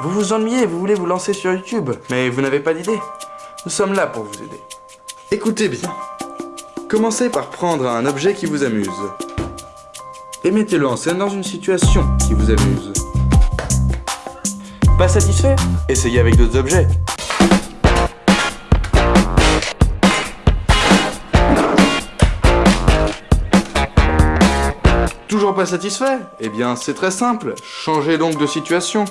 Vous vous ennuyez, vous voulez vous lancer sur YouTube, mais vous n'avez pas d'idée. Nous sommes là pour vous aider. Écoutez bien. Commencez par prendre un objet qui vous amuse. Et mettez-le en scène dans une situation qui vous amuse. Pas satisfait? Essayez avec d'autres objets. Toujours pas satisfait? Eh bien, c'est très simple. Changez donc de situation.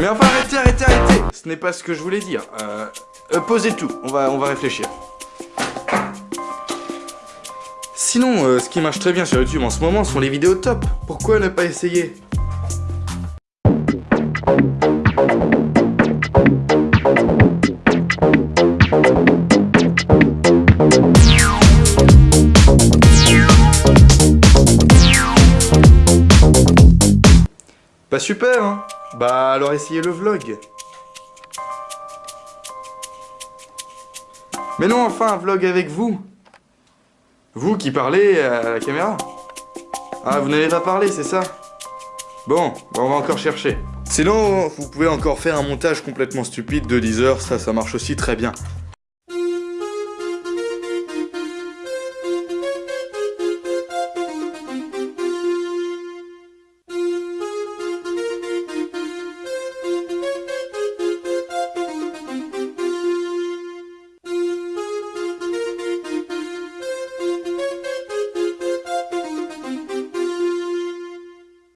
Mais enfin, arrêtez, arrêtez, arrêtez Ce n'est pas ce que je voulais dire. Euh, euh, posez tout, on va, on va réfléchir. Sinon, euh, ce qui marche très bien sur YouTube en ce moment sont les vidéos top. Pourquoi ne pas essayer? Pas super, hein Bah alors essayez le vlog. Mais non, enfin, un vlog avec vous. Vous qui parlez à la caméra. Ah, vous n'allez pas parler, c'est ça? Bon, bah, on va encore chercher. Sinon, vous pouvez encore faire un montage complètement stupide de 10 heures, ça, ça marche aussi très bien.